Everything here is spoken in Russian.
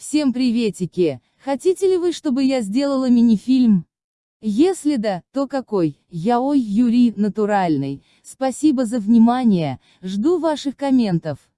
Всем приветики! Хотите ли вы, чтобы я сделала мини-фильм? Если да, то какой? Я ой Юрий, натуральный. Спасибо за внимание, жду ваших комментов.